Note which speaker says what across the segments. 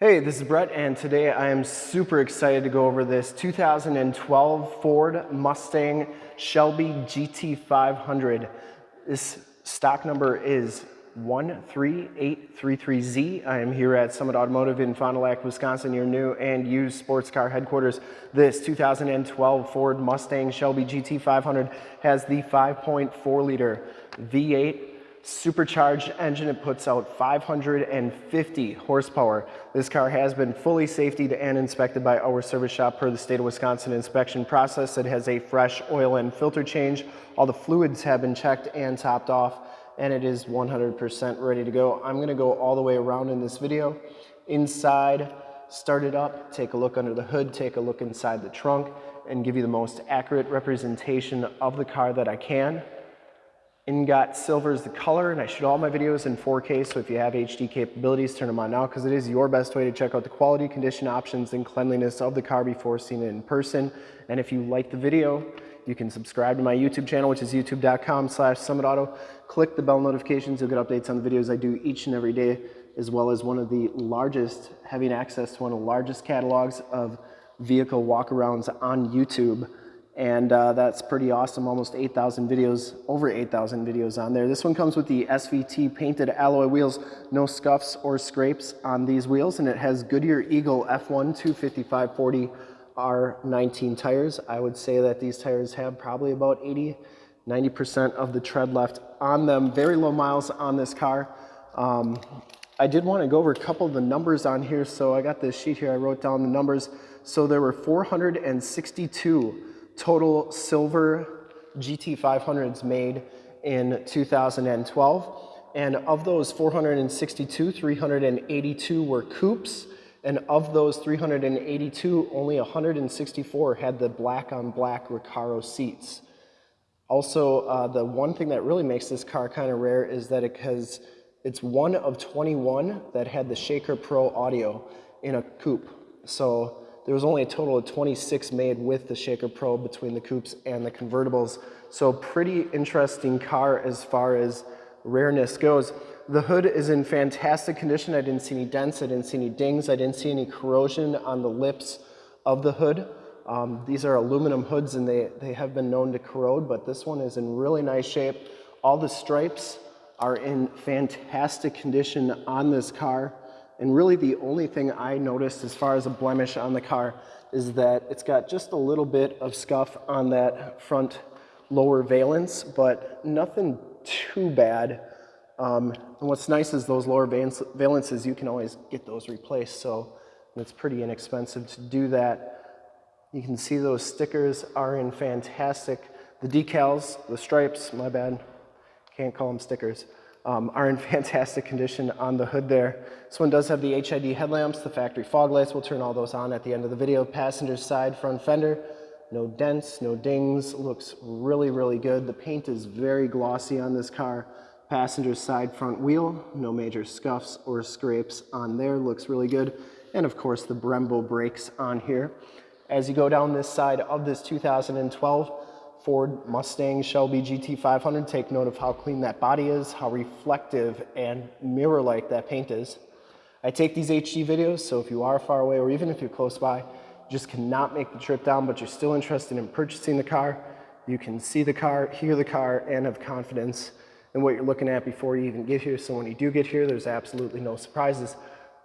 Speaker 1: Hey, this is Brett, and today I am super excited to go over this 2012 Ford Mustang Shelby GT500. This stock number is 13833Z. I am here at Summit Automotive in Fond du Lac, Wisconsin, your new and used sports car headquarters. This 2012 Ford Mustang Shelby GT500 has the 5.4 liter V8 supercharged engine. It puts out 550 horsepower. This car has been fully safetied and inspected by our service shop per the state of Wisconsin inspection process. It has a fresh oil and filter change. All the fluids have been checked and topped off and it is 100% ready to go. I'm gonna go all the way around in this video. Inside, start it up, take a look under the hood, take a look inside the trunk, and give you the most accurate representation of the car that I can. Ingot silver is the color, and I shoot all my videos in 4K, so if you have HD capabilities, turn them on now, because it is your best way to check out the quality, condition options, and cleanliness of the car before seeing it in person. And if you like the video, you can subscribe to my YouTube channel, which is youtube.com slash summitauto. Click the bell notifications, you'll get updates on the videos I do each and every day, as well as one of the largest, having access to one of the largest catalogs of vehicle walkarounds on YouTube and uh, that's pretty awesome. Almost 8,000 videos, over 8,000 videos on there. This one comes with the SVT painted alloy wheels, no scuffs or scrapes on these wheels, and it has Goodyear Eagle F1 25540 R19 tires. I would say that these tires have probably about 80, 90% of the tread left on them. Very low miles on this car. Um, I did want to go over a couple of the numbers on here, so I got this sheet here. I wrote down the numbers. So there were 462 total silver GT500s made in 2012. And of those 462, 382 were coupes. And of those 382, only 164 had the black on black Recaro seats. Also, uh, the one thing that really makes this car kind of rare is that it has, it's one of 21 that had the Shaker Pro audio in a coupe. So there was only a total of 26 made with the Shaker Pro between the coupes and the convertibles. So pretty interesting car as far as rareness goes. The hood is in fantastic condition. I didn't see any dents, I didn't see any dings, I didn't see any corrosion on the lips of the hood. Um, these are aluminum hoods and they, they have been known to corrode, but this one is in really nice shape. All the stripes are in fantastic condition on this car. And really the only thing I noticed as far as a blemish on the car is that it's got just a little bit of scuff on that front lower valence, but nothing too bad. Um, and what's nice is those lower valences, you can always get those replaced. So it's pretty inexpensive to do that. You can see those stickers are in fantastic. The decals, the stripes, my bad, can't call them stickers um, are in fantastic condition on the hood there. This one does have the HID headlamps, the factory fog lights. We'll turn all those on at the end of the video. Passenger side front fender, no dents, no dings, looks really, really good. The paint is very glossy on this car. Passenger side front wheel, no major scuffs or scrapes on there, looks really good. And of course the Brembo brakes on here. As you go down this side of this 2012 Ford Mustang Shelby GT500, take note of how clean that body is, how reflective and mirror-like that paint is. I take these HD videos, so if you are far away or even if you're close by, just cannot make the trip down, but you're still interested in purchasing the car, you can see the car, hear the car, and have confidence in what you're looking at before you even get here. So when you do get here, there's absolutely no surprises.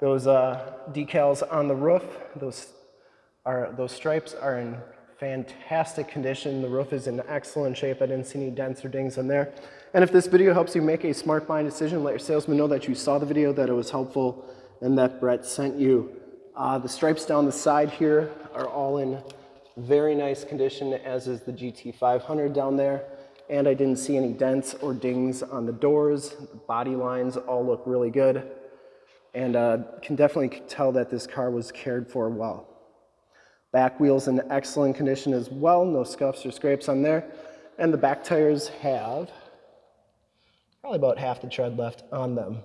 Speaker 1: Those uh, decals on the roof, those, are, those stripes are in fantastic condition. The roof is in excellent shape. I didn't see any dents or dings in there. And if this video helps you make a smart buying decision, let your salesman know that you saw the video, that it was helpful, and that Brett sent you. Uh, the stripes down the side here are all in very nice condition, as is the GT500 down there. And I didn't see any dents or dings on the doors. The body lines all look really good. And uh, can definitely tell that this car was cared for well. Back wheel's in excellent condition as well, no scuffs or scrapes on there. And the back tires have probably about half the tread left on them.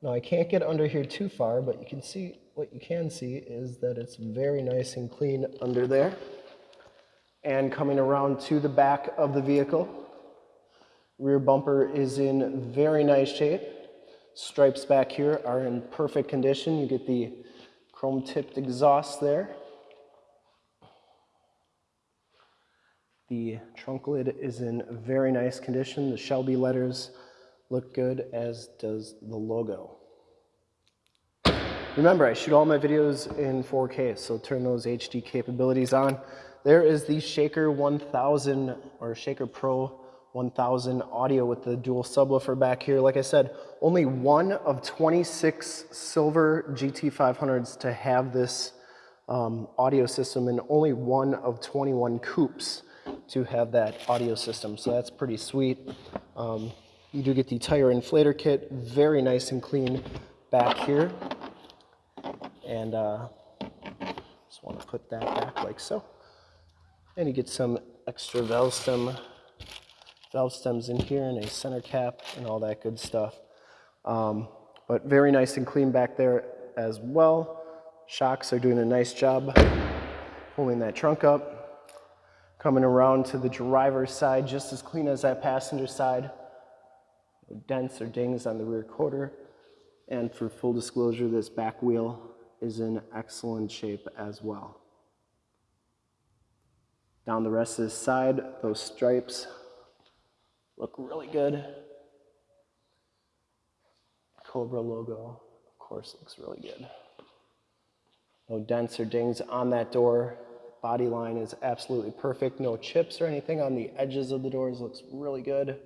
Speaker 1: Now I can't get under here too far, but you can see, what you can see is that it's very nice and clean under there. And coming around to the back of the vehicle, rear bumper is in very nice shape. Stripes back here are in perfect condition. You get the Chrome tipped exhaust there. The trunk lid is in very nice condition. The Shelby letters look good, as does the logo. Remember, I shoot all my videos in 4K, so turn those HD capabilities on. There is the Shaker 1000 or Shaker Pro 1000 audio with the dual subwoofer back here. Like I said, only one of 26 silver GT500s to have this um, audio system and only one of 21 coupes to have that audio system. So that's pretty sweet. Um, you do get the tire inflator kit, very nice and clean back here. And uh, just want to put that back like so. And you get some extra valve stem, valve stems in here and a center cap and all that good stuff. Um, but very nice and clean back there as well. Shocks are doing a nice job pulling that trunk up. Coming around to the driver's side, just as clean as that passenger side. No dents or dings on the rear quarter. And for full disclosure, this back wheel is in excellent shape as well. Down the rest of this side, those stripes look really good. Cobra logo, of course, looks really good. No dents or dings on that door. Body line is absolutely perfect. No chips or anything on the edges of the doors. Looks really good.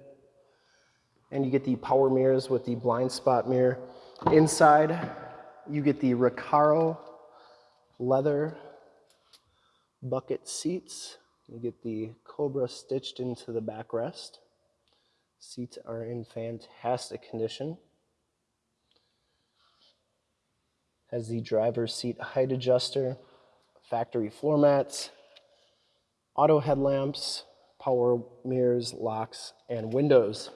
Speaker 1: And you get the power mirrors with the blind spot mirror. Inside, you get the Recaro leather bucket seats. You get the Cobra stitched into the backrest. Seats are in fantastic condition. Has the driver's seat height adjuster factory floor mats, auto headlamps, power mirrors, locks, and windows.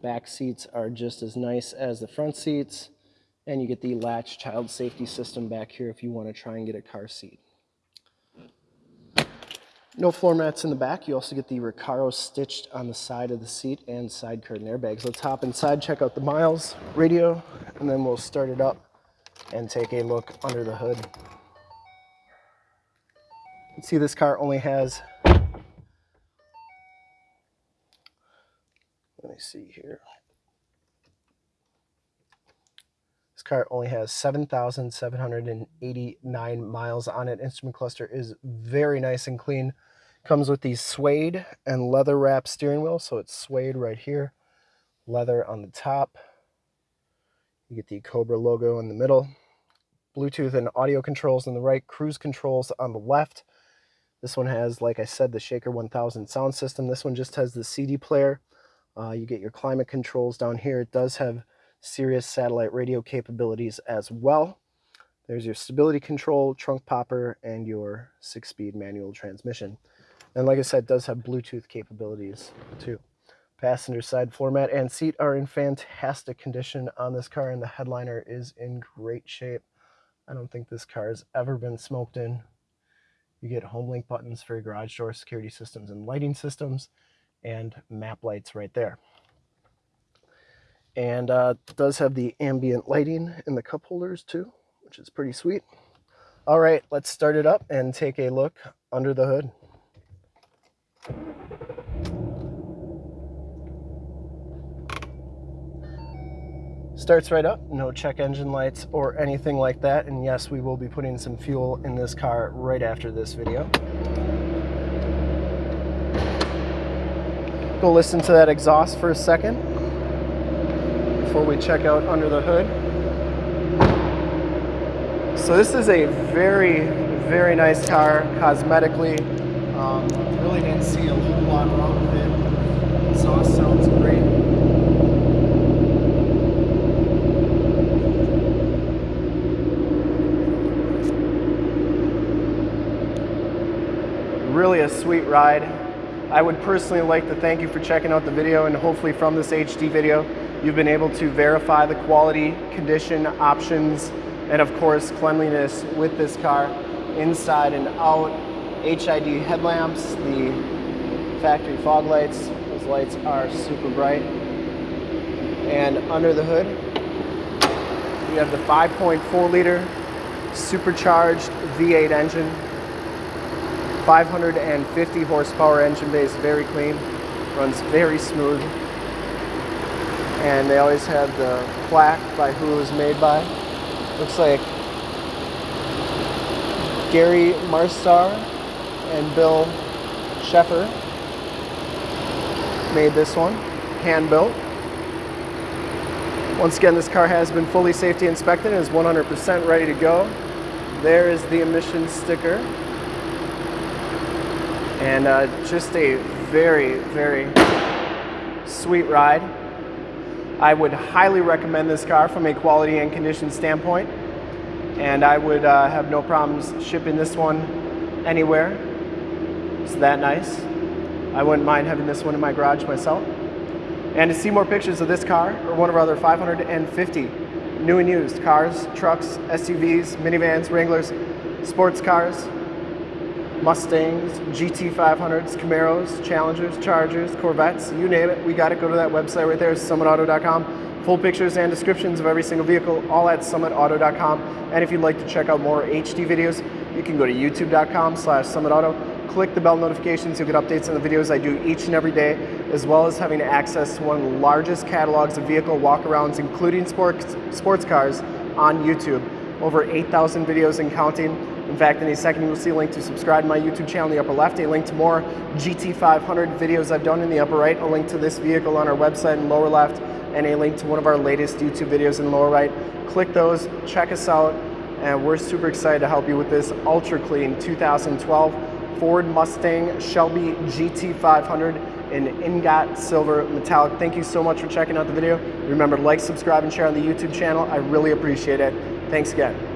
Speaker 1: Back seats are just as nice as the front seats, and you get the latch child safety system back here if you want to try and get a car seat. No floor mats in the back. You also get the Recaro stitched on the side of the seat and side curtain airbags. Let's hop inside, check out the miles, radio, and then we'll start it up and take a look under the hood. See this car only has, let me see here. This car only has 7,789 miles on it. Instrument cluster is very nice and clean. Comes with the suede and leather wrap steering wheel. So it's suede right here, leather on the top. You get the Cobra logo in the middle. Bluetooth and audio controls on the right, cruise controls on the left. This one has, like I said, the Shaker 1000 sound system. This one just has the CD player. Uh, you get your climate controls down here. It does have Sirius satellite radio capabilities as well. There's your stability control, trunk popper, and your six-speed manual transmission. And like I said, does have Bluetooth capabilities too. Passenger side floor mat and seat are in fantastic condition on this car, and the headliner is in great shape. I don't think this car has ever been smoked in. You get home link buttons for your garage door security systems and lighting systems and map lights right there. And uh, does have the ambient lighting in the cup holders too, which is pretty sweet. All right, let's start it up and take a look under the hood. Starts right up, no check engine lights or anything like that. And yes, we will be putting some fuel in this car right after this video. Go listen to that exhaust for a second before we check out under the hood. So this is a very, very nice car cosmetically. Um, really didn't see a whole lot wrong with it. Exhaust sounds great. really a sweet ride. I would personally like to thank you for checking out the video and hopefully from this HD video, you've been able to verify the quality, condition, options, and of course cleanliness with this car inside and out. HID headlamps, the factory fog lights, those lights are super bright. And under the hood, we have the 5.4 liter supercharged V8 engine, 550 horsepower engine base, very clean, runs very smooth. And they always have the plaque by who it was made by. Looks like Gary Marstar and Bill Sheffer made this one, hand built. Once again, this car has been fully safety inspected and is 100% ready to go. There is the emissions sticker. And uh, just a very, very sweet ride. I would highly recommend this car from a quality and condition standpoint. And I would uh, have no problems shipping this one anywhere. It's that nice. I wouldn't mind having this one in my garage myself. And to see more pictures of this car or one of our other 550 new and used cars, trucks, SUVs, minivans, Wranglers, sports cars, Mustangs, GT500s, Camaros, Challengers, Chargers, Corvettes, you name it, we got it. Go to that website right there, summitauto.com. Full pictures and descriptions of every single vehicle, all at summitauto.com. And if you'd like to check out more HD videos, you can go to youtube.com slash summitauto click the bell notifications, you'll get updates on the videos I do each and every day, as well as having access to one of the largest catalogs of vehicle walkarounds, including sports, sports cars, on YouTube. Over 8,000 videos and counting. In fact, in a second you'll see a link to subscribe to my YouTube channel in the upper left, a link to more GT500 videos I've done in the upper right, a link to this vehicle on our website in lower left, and a link to one of our latest YouTube videos in lower right. Click those, check us out, and we're super excited to help you with this ultra clean 2012 Ford Mustang Shelby GT500 in ingot silver metallic. Thank you so much for checking out the video. Remember to like, subscribe, and share on the YouTube channel. I really appreciate it. Thanks again.